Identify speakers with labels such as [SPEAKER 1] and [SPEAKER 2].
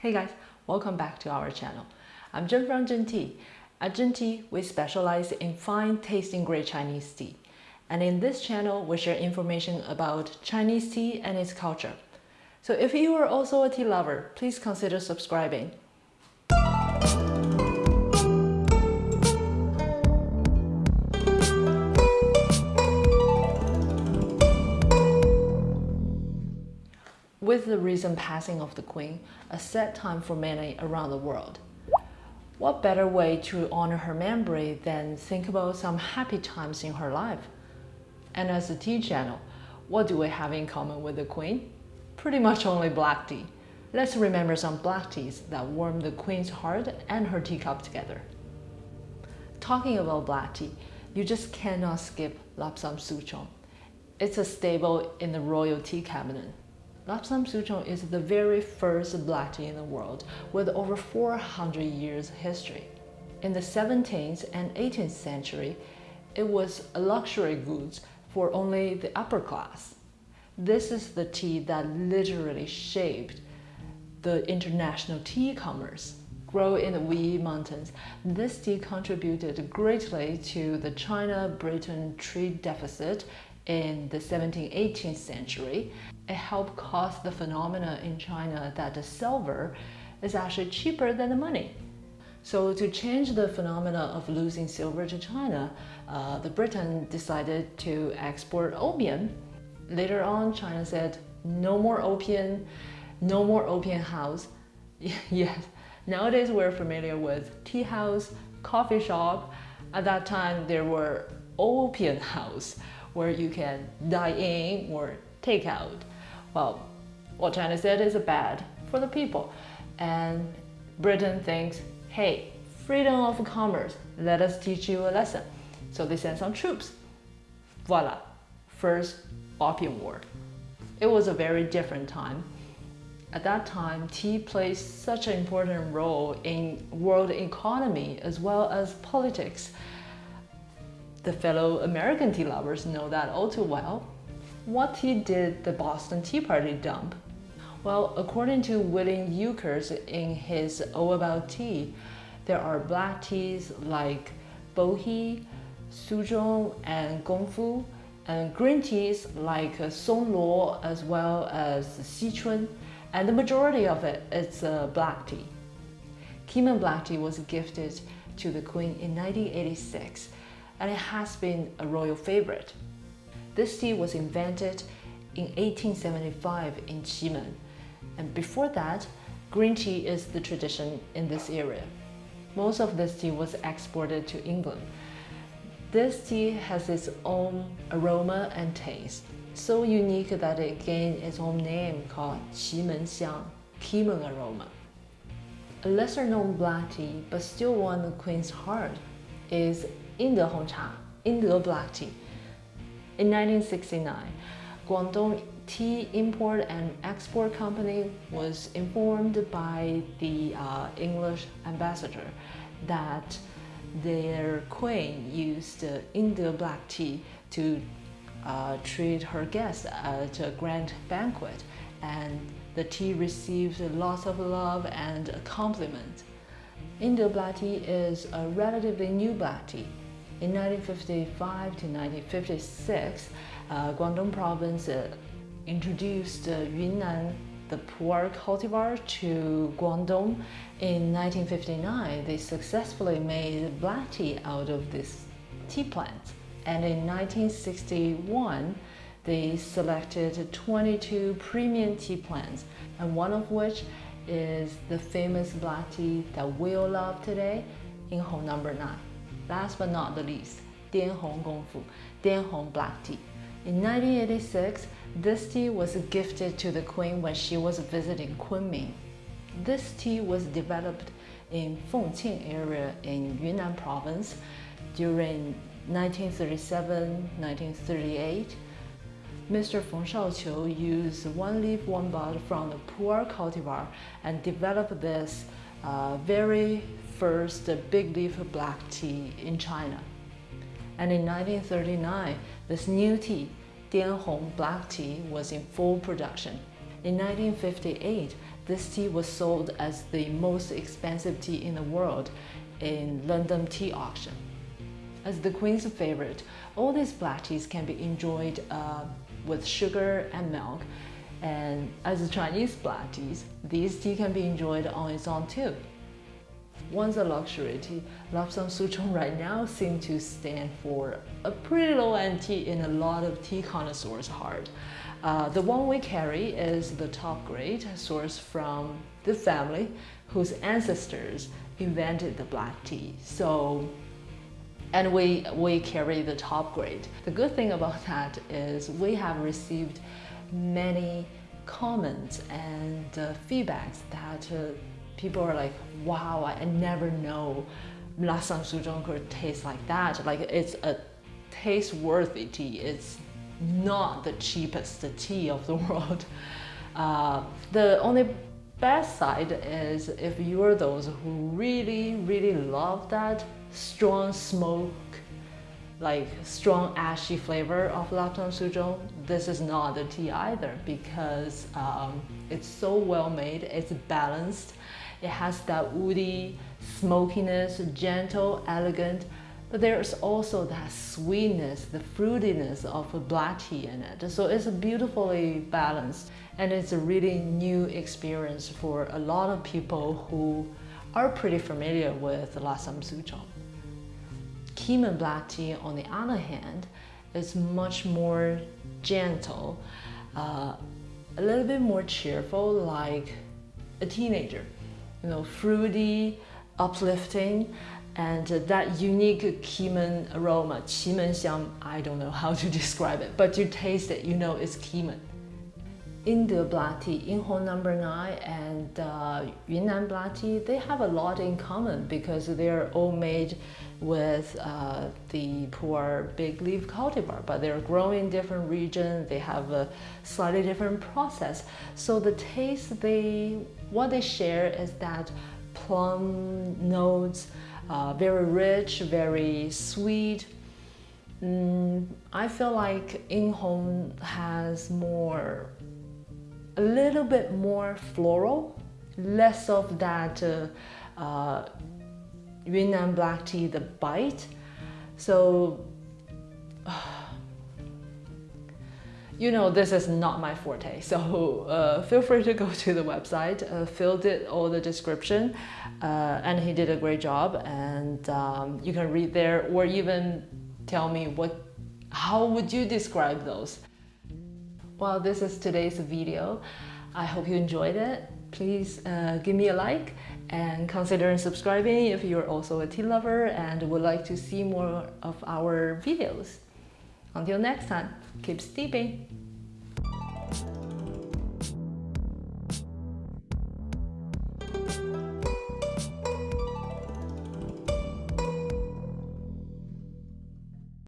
[SPEAKER 1] Hey guys, welcome back to our channel. I'm Jen from Jen Tea. At Jen Tea, we specialize in fine tasting great Chinese tea. And in this channel, we share information about Chinese tea and its culture. So if you are also a tea lover, please consider subscribing. With the recent passing of the Queen, a sad time for many around the world. What better way to honor her memory than think about some happy times in her life? And as a tea channel, what do we have in common with the Queen? Pretty much only black tea. Let's remember some black teas that warm the Queen's heart and her teacup together. Talking about black tea, you just cannot skip Lapsang Souchong. It's a staple in the royal tea cabinet. Lapsang Souchong is the very first black tea in the world with over 400 years history. In the 17th and 18th century, it was a luxury goods for only the upper class. This is the tea that literally shaped the international tea commerce. Grow in the Wuyi Mountains, this tea contributed greatly to the China-Britain trade deficit in the 17th, 18th century, it helped cause the phenomena in China that the silver is actually cheaper than the money. So to change the phenomena of losing silver to China, uh, the Britain decided to export opium. Later on, China said, no more opium, no more opium house. yes, nowadays we're familiar with tea house, coffee shop. At that time, there were opium house where you can dine in or take out. Well, what China said is bad for the people. And Britain thinks, hey, freedom of commerce, let us teach you a lesson. So they sent some troops. Voila, first opium war. It was a very different time. At that time, tea played such an important role in world economy as well as politics. The fellow American tea lovers know that all too well. What tea did the Boston Tea Party dump? Well, according to William Ukers in his All About Tea, there are black teas like Bohea, Suzhong, and Gongfu, and green teas like Songluo as well as Sichun, and the majority of it is uh, black tea. Keemun black tea was gifted to the Queen in 1986 and it has been a royal favorite. This tea was invented in 1875 in Qimen, and before that, green tea is the tradition in this area. Most of this tea was exported to England. This tea has its own aroma and taste, so unique that it gained its own name called Qimen Xiang, Keemun aroma. A lesser known black tea, but still won the Queen's heart, is Yingde Hongcha, Yingde Black Tea. In 1969, Guangdong Tea Import and Export Company was informed by the uh, English ambassador that their queen used uh, Yingde black tea to uh, treat her guests at a grand banquet and the tea received lots of love and compliments. Yingde black tea is a relatively new black tea in 1955 to 1956, uh, Guangdong province uh, introduced uh, Yunnan, the pu'er cultivar, to Guangdong. In 1959, they successfully made black tea out of this tea plant. And in 1961, they selected 22 premium tea plants, and one of which is the famous black tea that we all love today, Yinghong number 9. Last but not the least, Dian Hong Gongfu, Dian Hong black tea. In 1986, this tea was gifted to the queen when she was visiting Kunming. This tea was developed in Fengqing area in Yunnan province during 1937-1938. Mr. Feng Shaoqiu used one leaf one bud from the pu'er cultivar and developed this uh, very first big leaf black tea in China. And in 1939, this new tea, Dianhong black tea, was in full production. In 1958, This tea was sold as the most expensive tea in the world in London tea auction. As the queen's favorite, all these black teas can be enjoyed uh, with sugar and milk. And as a Chinese black tea, this tea can be enjoyed on its own too. Once a luxury tea, Lapsang Souchong right now seems to stand for a pretty low-end tea in a lot of tea connoisseurs' heart. Uh, the one we carry is the top grade, sourced from the family whose ancestors invented the black tea. So, and we, we carry the top grade. The good thing about that is we have received many comments and uh, feedbacks that uh, people are like, wow, I, never know Lapsang Souchong could taste like that. Like it's a taste-worthy tea. It's not the cheapest tea of the world. Uh, the only bad side is if you're those who really, really love that strong smoke, like strong ashy flavor of Lapsang Souchong, this is not the tea either because um, it's so well made, it's balanced, it has that woody smokiness, gentle, elegant, but there's also that sweetness, the fruitiness of a black tea in it. So it's beautifully balanced and it's a really new experience for a lot of people who are pretty familiar with Lapsang Souchong. Keemun black tea, on the other hand, is much more gentle, uh, a little bit more cheerful, like a teenager. You know, fruity, uplifting, and that unique Keemun aroma, Qimen xiang, I don't know how to describe it, but you taste it, you know it's Keemun. Yingde black tea, Yinghong number 9 and uh, Yunnan black tea, they have a lot in common because they're all made with uh, the pu'er big leaf cultivar, but they're grown in different regions, they have a slightly different process. So the taste, they, what they share is that plum notes, uh, very rich, very sweet. Mm, I feel like Yinghong has more, a little bit more floral, less of that uh, uh, Yunnan black tea, the bite. So, you know, this is not my forte. So uh, feel free to go to the website. Uh, did all the description uh, and he did a great job and um, you can read there or even tell me what how would you describe those well this is today's video i hope you enjoyed it. Please uh, give me a like and consider subscribing if you're also a tea lover and would like to see more of our videos. Until next time keep steeping